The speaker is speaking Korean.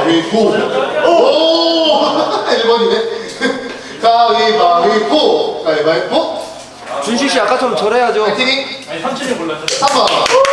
가위바위보. 오! 1번이네. 가위바위보. 가위바위보. 준식 씨 아까처럼 절해야죠. 파이팅 아니 삼촌이 몰랐어. 3번.